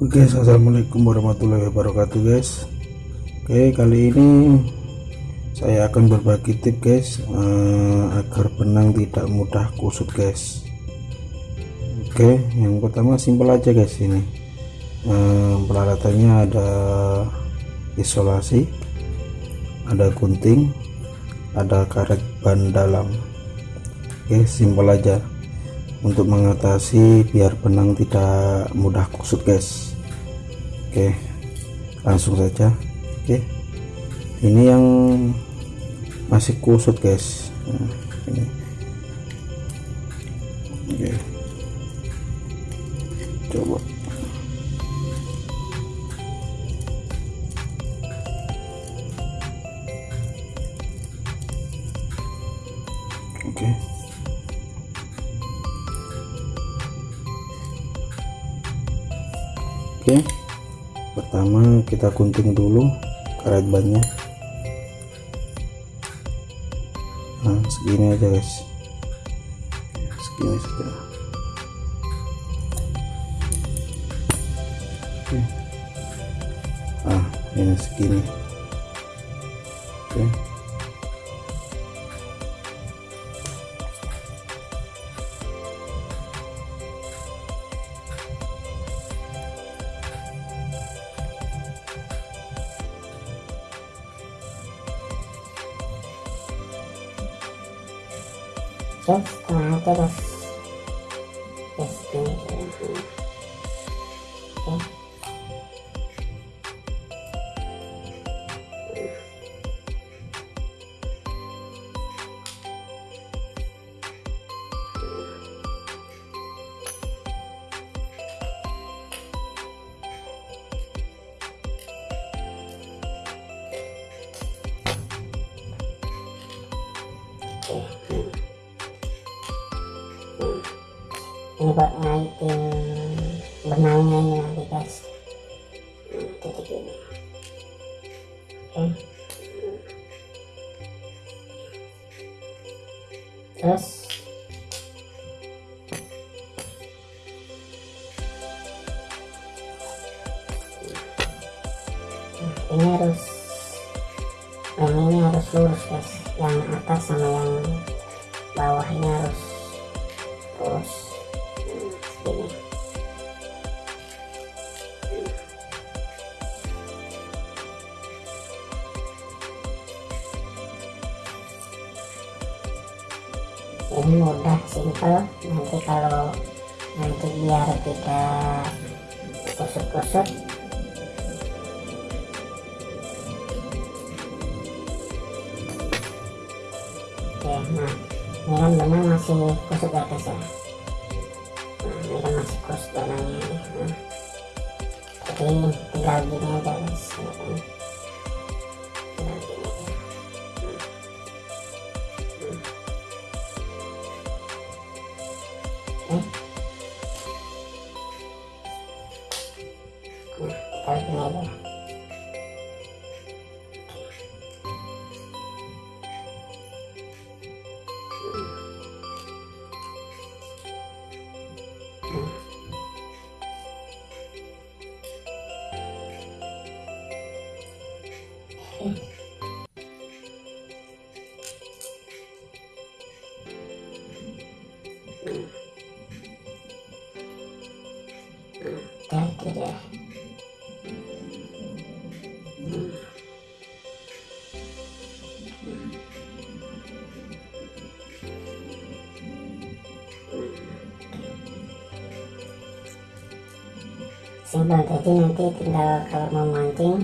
Oke guys assalamualaikum warahmatullahi wabarakatuh guys. Oke kali ini saya akan berbagi tip guys uh, agar benang tidak mudah kusut guys. Oke yang pertama simpel aja guys ini. Uh, peralatannya ada isolasi ada gunting ada karet ban dalam. Oke simpel aja. Untuk mengatasi biar benang tidak mudah kusut guys oke langsung saja. Oke ini yang masih kusut guys. Nah, ini. Oke. Coba. Oke. Oke pertama kita gunting dulu karet bannya nah segini aja guys. Segini saja. Oke. Ah ini segini. Oke terus setengah terus terus ini oke ini buat ngaitin benangnya ini nanti guys titik ini oke. Terus? Ini harus yang ini harus lurus guys. Yang atas sama yang bawah ini harus lurus ini mudah simple nanti kalau nanti biar tidak kusut-kusut. Oke nah ini kan benang masih kusut ya guys ya? Nah, ini kan masih kusut benangnya nah, jadi tinggal gini aja guys deh simpel jadi nanti tinggal kalau mau mancing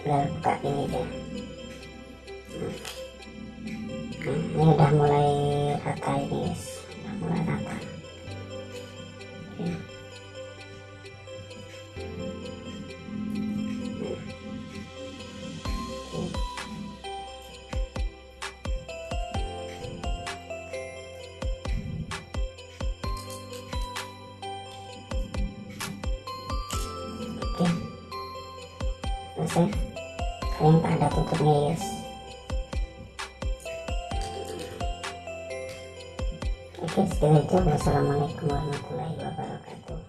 tinggal buka ini aja nah, ini udah mulai selesai kalian tak ada tutupnya guys oke sekian aja wassalamualaikum warahmatullahi wabarakatuh